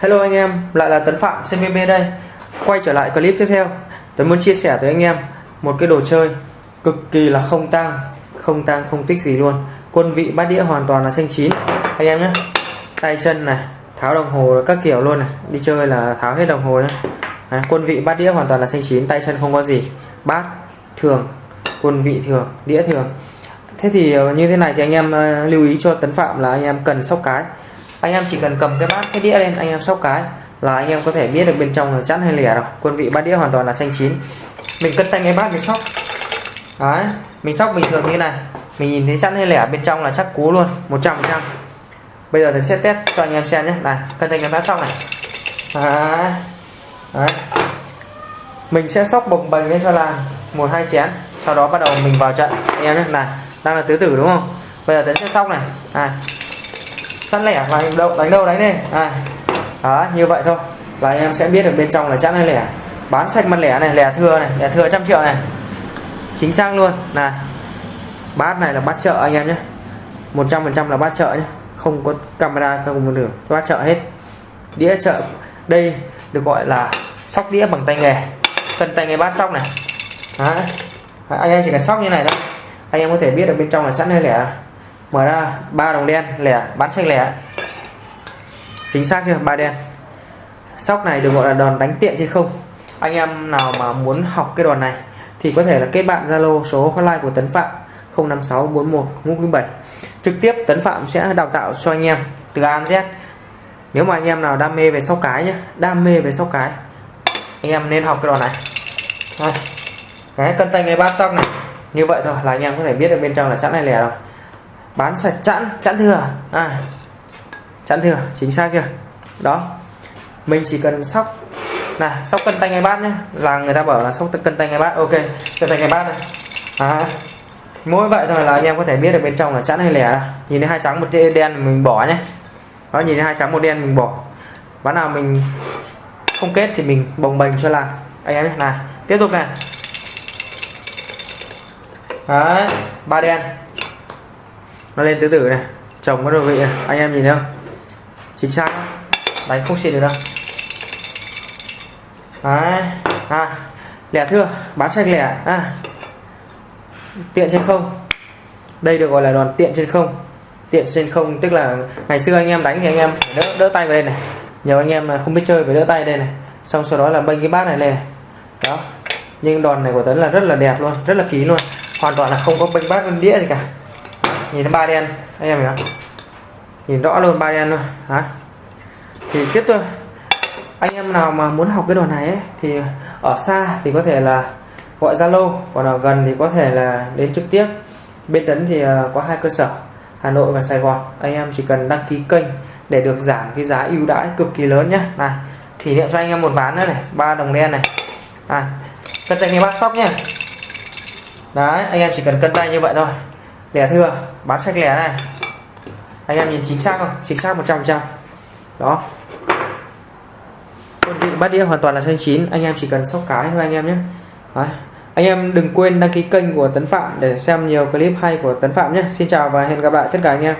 Hello anh em, lại là Tấn Phạm CVB đây. Quay trở lại clip tiếp theo Tấn muốn chia sẻ tới anh em Một cái đồ chơi cực kỳ là không tang Không tang không tích gì luôn. Quân vị bát đĩa hoàn toàn là xanh chín. Anh em nhé Tay chân này, tháo đồng hồ các kiểu luôn này. Đi chơi là tháo hết đồng hồ nhé. À, Quân vị bát đĩa hoàn toàn là xanh chín Tay chân không có gì. Bát thường, quân vị thường, đĩa thường. Thế thì ờ, như thế này thì anh em ờ, lưu ý cho Tấn Phạm là anh em cần sóc cái anh em chỉ cần cầm cái bát, cái đĩa lên, anh em sóc cái là anh em có thể biết được bên trong là chẵn hay lẻ rồi. Quân vị bát đĩa hoàn toàn là xanh chín. Mình cân tay cái bát mình sóc. Đấy, mình sóc bình thường như này. Mình nhìn thấy chẵn hay lẻ bên trong là chắc cú luôn 100 trăm bây giờ thì sẽ test cho anh em xem nhé. Này cân tay cái bát xong này. Đấy. đấy. mình sẽ sóc bồng bềnh lên cho là một hai chén. Sau đó bắt đầu mình vào trận, anh em nhé. Này, đang là tứ tử đúng không? Bây giờ tấn sẽ sóc này. Này sẵn lẻ. Và đâu đánh đâu đánh đi à, đó như vậy thôi. Là anh em sẽ biết được bên trong là chẵn hay lẻ. Bán sạch mặt lẻ này lẻ thưa này lẻ thưa trăm triệu này. Chính xác luôn. Này bát này là bát chợ anh em nhé. 100% là bát chợ nhé. Không có camera không được bát chợ hết. Đĩa chợ đây được gọi là sóc đĩa bằng tay nghề. Cân tay nghề bát sóc này. Đó. anh em chỉ cần sóc như này thôi. Anh em có thể biết được bên trong là sẵn hay lẻ mở ra, ba đồng đen, lẻ, bán xanh lẻ. Chính xác chưa, ba đen. Sóc này được gọi là đòn đánh tiện trên không. Anh em nào mà muốn học cái đòn này thì có thể là kết bạn zalo số hotline của tấn phạm 05641 trực tiếp tấn phạm sẽ đào tạo cho anh em từ A đến Z. Nếu mà anh em nào đam mê về sóc cái nhé đam mê về sóc cái, anh em nên học cái đòn này. Đây. cái cân tay ngay bát sóc này. Như vậy thôi, là anh em có thể biết được bên trong là chẵn này lẻ rồi bán sạch chẵn chẵn thừa. À chẵn thừa chính xác chưa? Đó. Mình chỉ cần sóc này sóc cân tay ngay bát nhé là người ta bảo là sóc cân tay ngay bát. Ok cân tay ngay bát này. À, mỗi vậy thôi là anh em có thể biết được bên trong là chẵn hay lẻ. Nhìn thấy hai trắng một đen mình bỏ nhé đó nhìn thấy hai trắng một đen mình bỏ. Ván nào mình không kết thì mình bồng bềnh cho là anh em nhé này tiếp tục này. Đấy ba đen nó lên tứ tử này. Chồng có đồ vị này. anh em nhìn thấy không? Chính xác. Đánh không xịt được đâu. Đấy. À lẻ thưa. Bán sạch lẻ. À. Tiện trên không. Đây được gọi là đòn tiện trên không. Tiện trên không, tức là ngày xưa anh em đánh thì anh em đỡ đỡ tay vào đây này. Nhiều anh em không biết chơi phải đỡ tay đây này. Xong sau đó là bênh cái bát này lên này. đó. Nhưng đòn này của tấn là rất là đẹp luôn, rất là ký luôn. Hoàn toàn là không có bênh bát bên đĩa gì cả nhìn ba đen. Anh em hiểu nhìn rõ luôn ba đen luôn. Hả? Thì tiếp tục anh em nào mà muốn học cái đồ này ấy, thì ở xa thì có thể là gọi Zalo còn ở gần thì có thể là đến trực tiếp. Bên tấn thì ờ, có hai cơ sở Hà Nội và Sài Gòn. Anh em chỉ cần đăng ký kênh để được giảm cái giá ưu đãi cực kỳ lớn nhé này kỷ niệm cho anh em một ván nữa này ba đồng đen này. À cân tay nghe bát sóc nhé đấy anh em chỉ cần cân tay như vậy thôi lẻ thừa, bán sạch lẻ này. Anh em nhìn chính xác không? Chính xác 100 trăm đó. Quân vị bát đĩa hoàn toàn là xanh chín, anh em chỉ cần sóc cái thôi anh em nhé. Đấy. anh em đừng quên đăng ký kênh của Tấn Phạm để xem nhiều clip hay của Tấn Phạm nhé. Xin chào và hẹn gặp lại tất cả anh em.